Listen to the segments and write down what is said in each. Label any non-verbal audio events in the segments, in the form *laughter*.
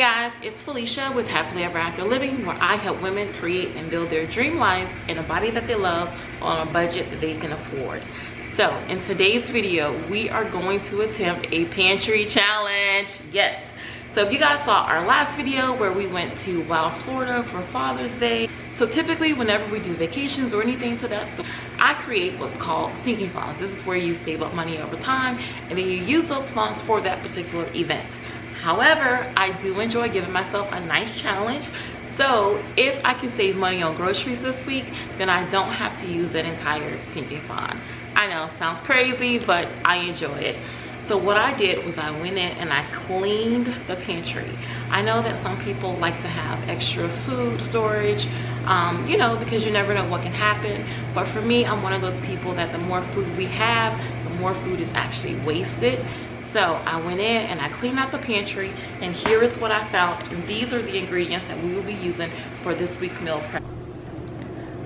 guys, it's Felicia with Happily Ever After Living where I help women create and build their dream lives in a body that they love on a budget that they can afford. So in today's video, we are going to attempt a pantry challenge. Yes. So if you guys saw our last video where we went to Wild Florida for Father's Day. So typically whenever we do vacations or anything to that, so I create what's called sinking funds. This is where you save up money over time and then you use those funds for that particular event. However, I do enjoy giving myself a nice challenge. So if I can save money on groceries this week, then I don't have to use an entire sinking fund. I know, sounds crazy, but I enjoy it. So what I did was I went in and I cleaned the pantry. I know that some people like to have extra food storage, um, you know, because you never know what can happen. But for me, I'm one of those people that the more food we have, the more food is actually wasted so i went in and i cleaned out the pantry and here is what i found and these are the ingredients that we will be using for this week's meal prep.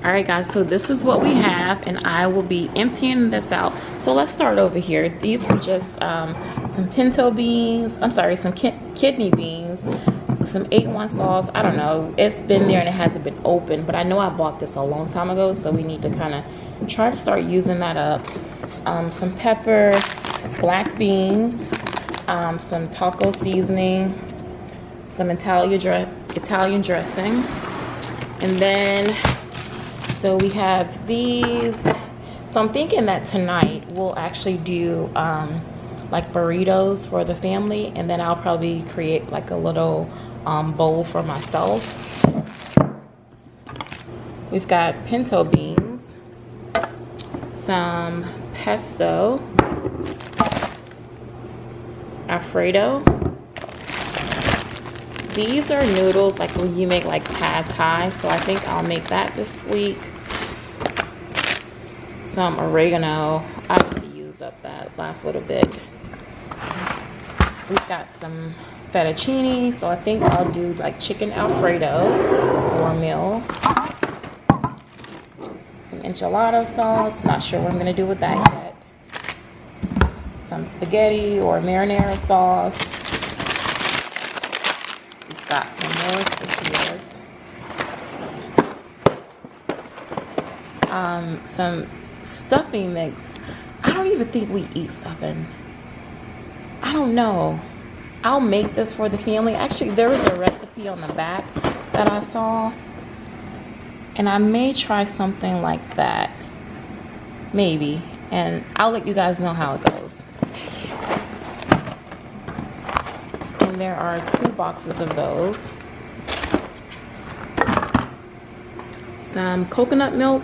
All right guys so this is what we have and i will be emptying this out. So let's start over here. These are just um, some pinto beans i'm sorry some ki kidney beans some A1 sauce. I don't know. It's been there and it hasn't been open but i know i bought this a long time ago so we need to kind of try to start using that up. Um, some pepper black beans, um, some taco seasoning, some Italian, dre Italian dressing. And then, so we have these. So I'm thinking that tonight we'll actually do um, like burritos for the family. And then I'll probably create like a little um, bowl for myself. We've got pinto beans, some pesto, Alfredo. These are noodles like when you make like pad thai. So I think I'll make that this week. Some oregano. I to use up that last little bit. We've got some fettuccine. So I think I'll do like chicken Alfredo for a meal. Some enchilada sauce. Not sure what I'm going to do with that yet some spaghetti or marinara sauce. We've got some more tortillas. Um, some stuffing mix. I don't even think we eat stuffing. I don't know. I'll make this for the family. Actually, there was a recipe on the back that I saw. And I may try something like that. Maybe. And I'll let you guys know how it goes. and there are two boxes of those. Some coconut milk,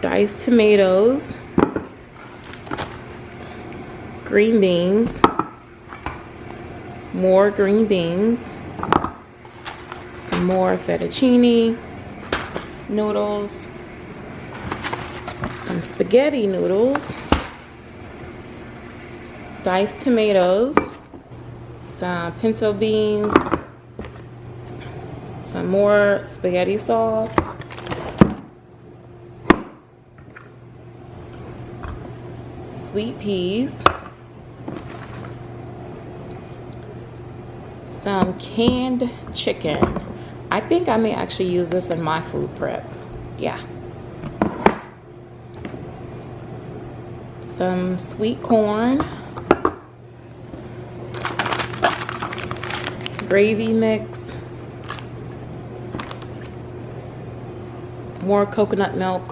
diced tomatoes, green beans, more green beans, some more fettuccine, noodles, some spaghetti noodles, diced tomatoes, some pinto beans, some more spaghetti sauce, sweet peas, some canned chicken. I think I may actually use this in my food prep. Yeah. Some sweet corn. Gravy mix, more coconut milk,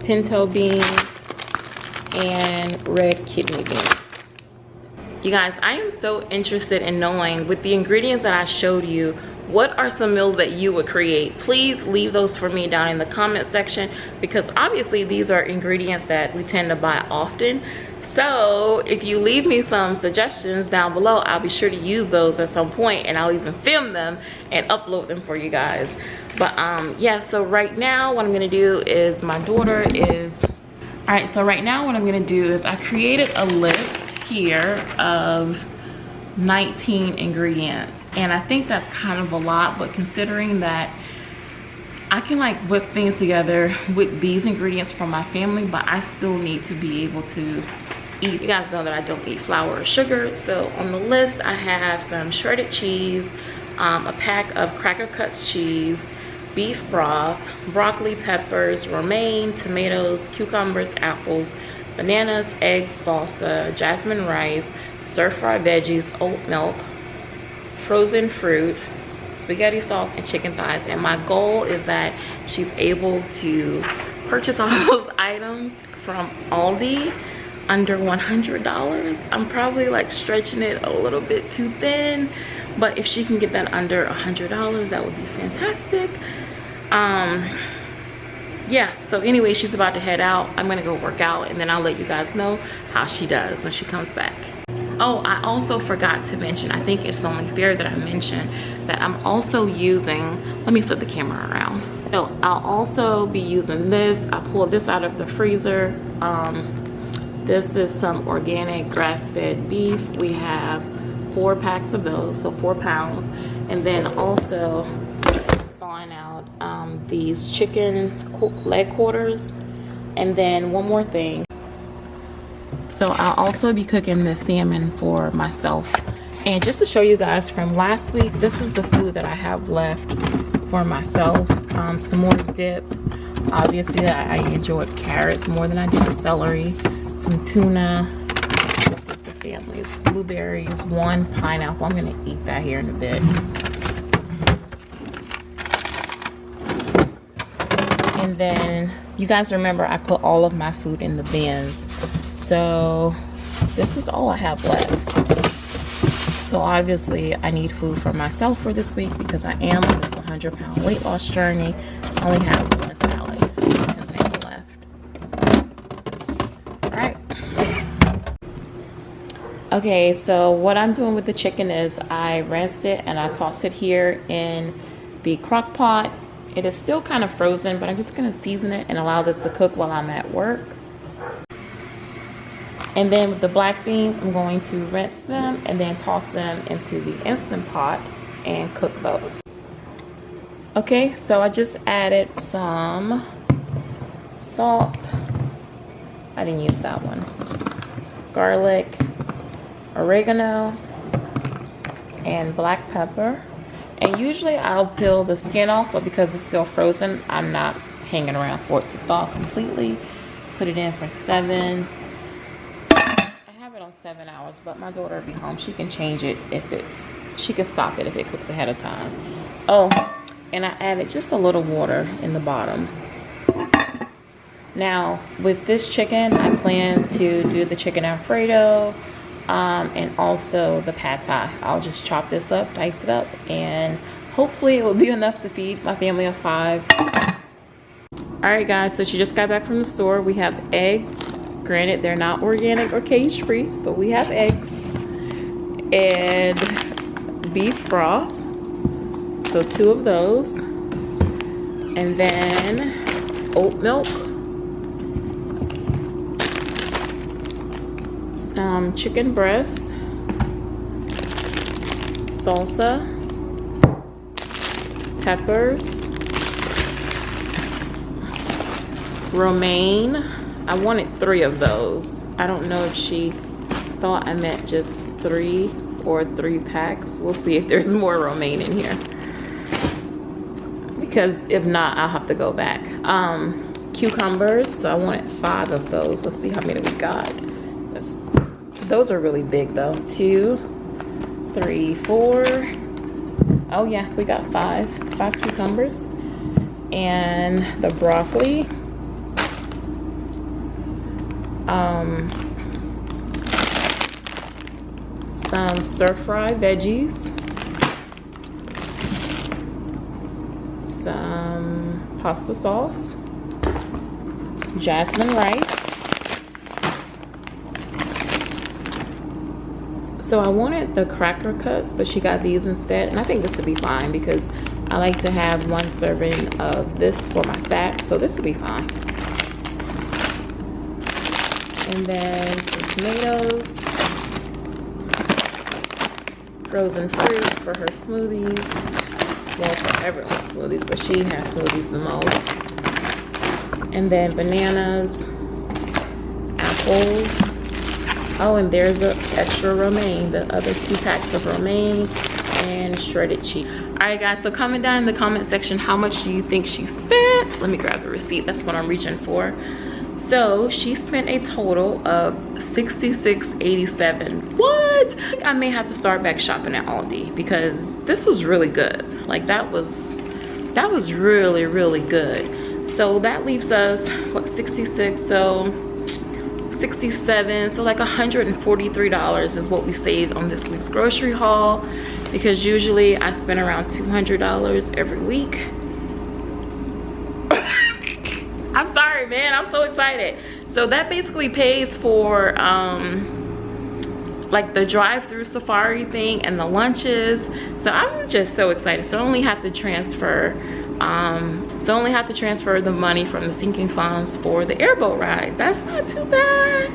pinto beans, and red kidney beans. You guys, I am so interested in knowing with the ingredients that I showed you, what are some meals that you would create? Please leave those for me down in the comment section because obviously these are ingredients that we tend to buy often so if you leave me some suggestions down below i'll be sure to use those at some point and i'll even film them and upload them for you guys. But um yeah so right now what i'm gonna do is my daughter is all right so right now what i'm gonna do is i created a list here of 19 ingredients and i think that's kind of a lot but considering that I can like whip things together with these ingredients from my family, but I still need to be able to eat. You guys know that I don't eat flour or sugar. So on the list, I have some shredded cheese, um, a pack of Cracker Cuts cheese, beef broth, broccoli, peppers, romaine, tomatoes, cucumbers, apples, bananas, eggs, salsa, jasmine rice, stir-fried veggies, oat milk, frozen fruit, spaghetti sauce, and chicken thighs. And my goal is that she's able to purchase all *laughs* those items from Aldi under $100. I'm probably like stretching it a little bit too thin, but if she can get that under $100, that would be fantastic. Um, yeah, so anyway, she's about to head out. I'm gonna go work out and then I'll let you guys know how she does when she comes back. Oh, I also forgot to mention, I think it's only fair that I mention that I'm also using, let me flip the camera around. So I'll also be using this. I pulled this out of the freezer. Um, this is some organic grass-fed beef. We have four packs of those, so four pounds. And then also thawing out um, these chicken leg quarters. And then one more thing. So I'll also be cooking the salmon for myself. And just to show you guys from last week, this is the food that I have left for myself. Um, some more dip. Obviously, I enjoyed carrots more than I did celery. Some tuna. This is the family's blueberries. One pineapple. I'm to eat that here in a bit. And then, you guys remember I put all of my food in the bins so this is all I have left. So obviously I need food for myself for this week because I am on this 100 pound weight loss journey. I only have one salad Okay, so what I'm doing with the chicken is I rinsed it and I tossed it here in the crock pot. It is still kind of frozen, but I'm just gonna season it and allow this to cook while I'm at work. And then with the black beans, I'm going to rinse them and then toss them into the Instant Pot and cook those. Okay, so I just added some salt. I didn't use that one. Garlic, oregano, and black pepper. And usually I'll peel the skin off, but because it's still frozen, I'm not hanging around for it to thaw completely. Put it in for seven, I have it on seven hours, but my daughter will be home. She can change it if it's, she can stop it if it cooks ahead of time. Oh, and I added just a little water in the bottom. Now, with this chicken, I plan to do the chicken Alfredo um, and also the pad thai. I'll just chop this up, dice it up, and hopefully it will be *laughs* enough to feed my family of five. All right, guys, so she just got back from the store. We have eggs, Granted, they're not organic or cage free, but we have eggs and beef broth. So two of those. And then oat milk. Some chicken breast. Salsa. Peppers. Romaine I wanted three of those. I don't know if she thought I meant just three or three packs. We'll see if there's more romaine in here. Because if not, I'll have to go back. Um, cucumbers, so I wanted five of those. Let's see how many we got. That's, those are really big though. Two, three, four. Oh yeah, we got five, five cucumbers. And the broccoli, um, some stir-fry veggies, some pasta sauce, jasmine rice. So I wanted the cracker cuts, but she got these instead. And I think this would be fine because I like to have one serving of this for my fat. So this will be fine and then some tomatoes, frozen fruit for her smoothies. Well, for everyone's smoothies, but she has smoothies the most. And then bananas, apples, Oh, and there's an extra romaine, the other two packs of romaine and shredded cheese. All right, guys, so comment down in the comment section how much do you think she spent? Let me grab the receipt. That's what I'm reaching for. So she spent a total of 66.87. What? I may have to start back shopping at Aldi because this was really good. Like that was, that was really, really good. So that leaves us, what, 66? So 67 so like 143 dollars is what we saved on this week's grocery haul because usually i spend around 200 dollars every week. *laughs* I'm sorry man i'm so excited. So that basically pays for um like the drive-through safari thing and the lunches. So i'm just so excited. So i only have to transfer um so only have to transfer the money from the sinking funds for the airboat ride. That's not too bad.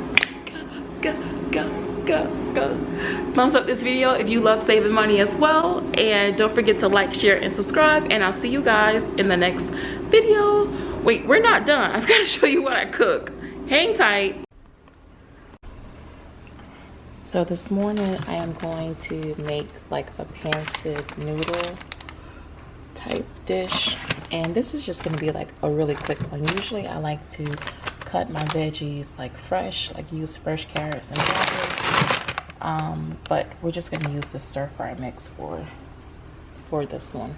Go go go go thumbs up this video if you love saving money as well. And don't forget to like share and subscribe. And i'll see you guys in the next video. Wait we're not done. I've got to *laughs* show you what i cook. Hang tight. So this morning i am going to make like a pancit noodle type dish. And this is just going to be like a really quick one. Usually i like to cut my veggies like fresh like use fresh carrots and cabbage um, but we're just going to use the stir fry mix for for this one.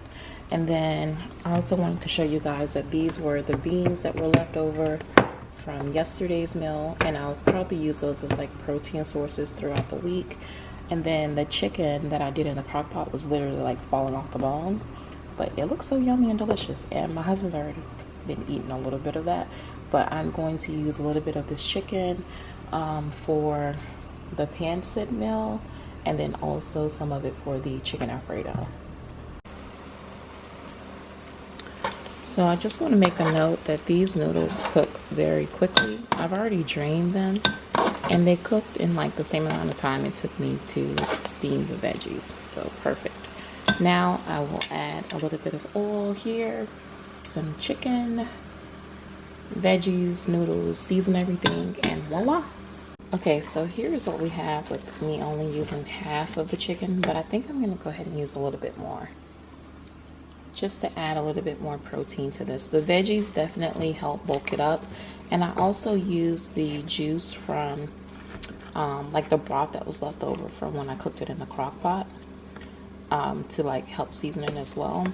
And then i also wanted to show you guys that these were the beans that were left over from yesterday's meal. And i'll probably use those as like protein sources throughout the week. And then the chicken that i did in the crock pot was literally like falling off the bone but it looks so yummy and delicious. And my husband's already been eating a little bit of that but I'm going to use a little bit of this chicken um, for the pancit meal and then also some of it for the chicken alfredo. So I just want to make a note that these noodles cook very quickly. I've already drained them and they cooked in like the same amount of time it took me to steam the veggies. So perfect now I will add a little bit of oil here, some chicken, veggies, noodles, season everything, and voila. Okay, so here's what we have with me only using half of the chicken, but I think I'm gonna go ahead and use a little bit more just to add a little bit more protein to this. The veggies definitely help bulk it up. And I also use the juice from um, like the broth that was left over from when I cooked it in the crock pot um, to like help seasoning as well.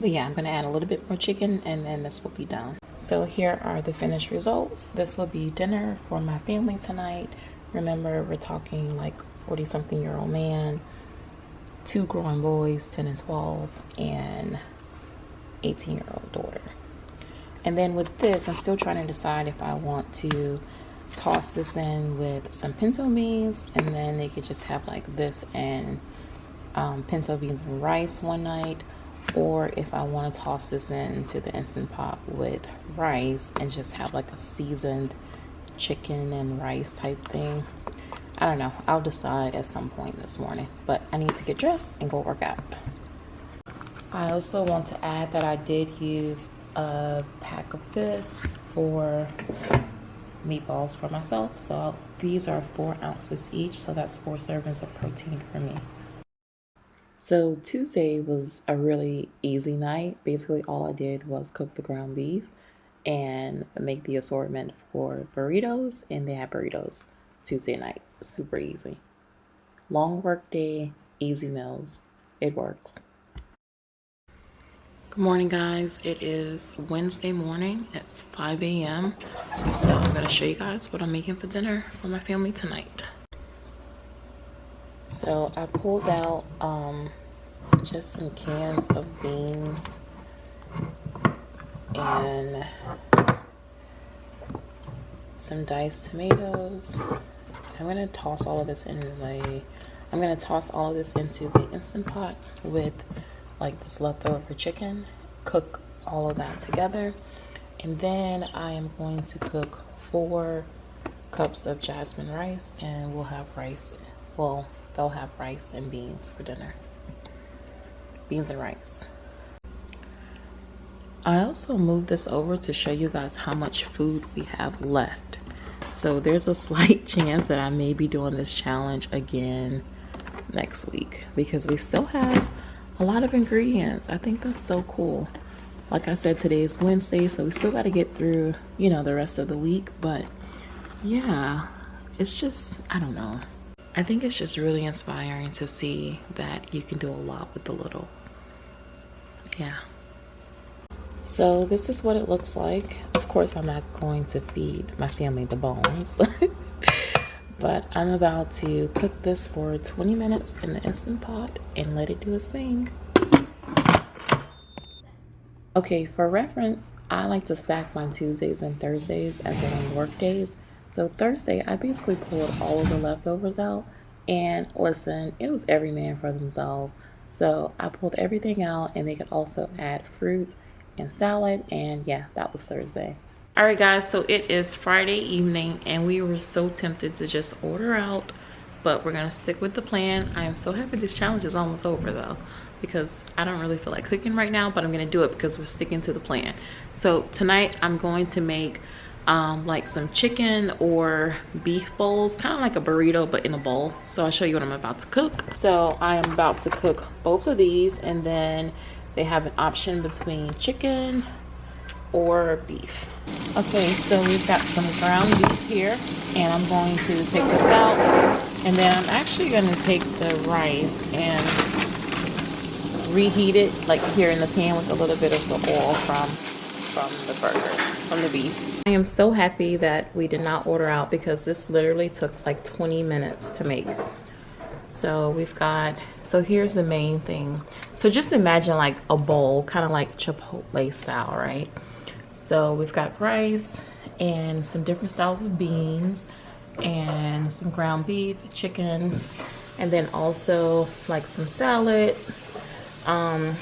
But yeah, I'm gonna add a little bit more chicken and then this will be done. So here are the finished results. This will be dinner for my family tonight. Remember, we're talking like 40 something year old man, two growing boys, 10 and 12, and 18 year old daughter. And then with this, I'm still trying to decide if I want to toss this in with some pinto beans and then they could just have like this and um, pinto beans and rice one night or if I want to toss this into the Instant Pot with rice and just have like a seasoned chicken and rice type thing. I don't know. I'll decide at some point this morning. But I need to get dressed and go work out. I also want to add that I did use a pack of this for meatballs for myself. So these are four ounces each. So that's four servings of protein for me. So Tuesday was a really easy night. Basically, all I did was cook the ground beef and make the assortment for burritos, and they had burritos Tuesday night. Super easy. Long work day, easy meals. It works. Good morning, guys. It is Wednesday morning. It's 5 a.m. So I'm going to show you guys what I'm making for dinner for my family tonight. So I pulled out um, just some cans of beans and some diced tomatoes. I'm gonna toss all of this in the I'm gonna toss all of this into the instant pot with like this leftover chicken cook all of that together and then I am going to cook four cups of jasmine rice and we'll have rice well they'll have rice and beans for dinner beans and rice I also moved this over to show you guys how much food we have left So there's a *laughs* slight chance that I may be doing this challenge again next week because we still have a lot of ingredients. I think that's so cool. Like I said, today is Wednesday, so we still got to get through, you know, the rest of the week. But yeah, it's just, I don't know. I think it's just really inspiring to see that you can do a lot with the little. Yeah. So this is what it looks like. Of course, I'm not going to feed my family the bones. *laughs* but I'm about to cook this for 20 minutes in the Instant Pot and let it do its thing. Okay, for reference, I like to stack my Tuesdays and Thursdays as in work days. So Thursday, I basically pulled all of the leftovers out and listen, it was every man for themselves. So I pulled everything out and they could also add fruit and salad and yeah, that was Thursday. All right guys, so it is Friday evening and we were so tempted to just order out, but we're gonna stick with the plan. I am so happy this challenge is almost over though because I don't really feel like cooking right now, but I'm gonna do it because we're sticking to the plan. So tonight I'm going to make um, like some chicken or beef bowls, kind of like a burrito, but in a bowl. So I'll show you what I'm about to cook. So I am about to cook both of these and then they have an option between chicken or beef. Okay, so we've got some ground beef here and I'm going to take this out and then I'm actually gonna take the rice and reheat it like here in the pan with a little bit of the oil from from the burger from the beef i am so happy that we did not order out because this literally took like 20 minutes to make. So we've got so here's the main thing. So just imagine like a bowl kind of like chipotle style right? So we've got rice and some different styles of beans and some ground beef chicken and then also like some salad um,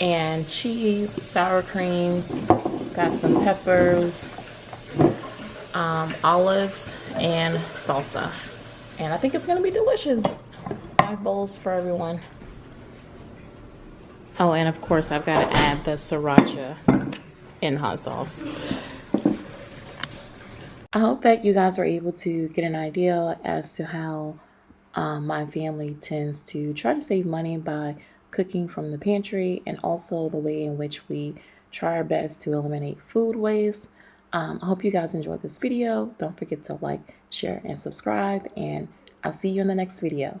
and cheese, sour cream, got some peppers, um, olives, and salsa. And I think it's gonna be delicious. Five bowls for everyone. Oh, and of course I've got to add the sriracha in hot sauce. I hope that you guys were able to get an idea as to how um, my family tends to try to save money by cooking from the pantry and also the way in which we try our best to eliminate food waste. Um, I hope you guys enjoyed this video. Don't forget to like, share, and subscribe, and I'll see you in the next video.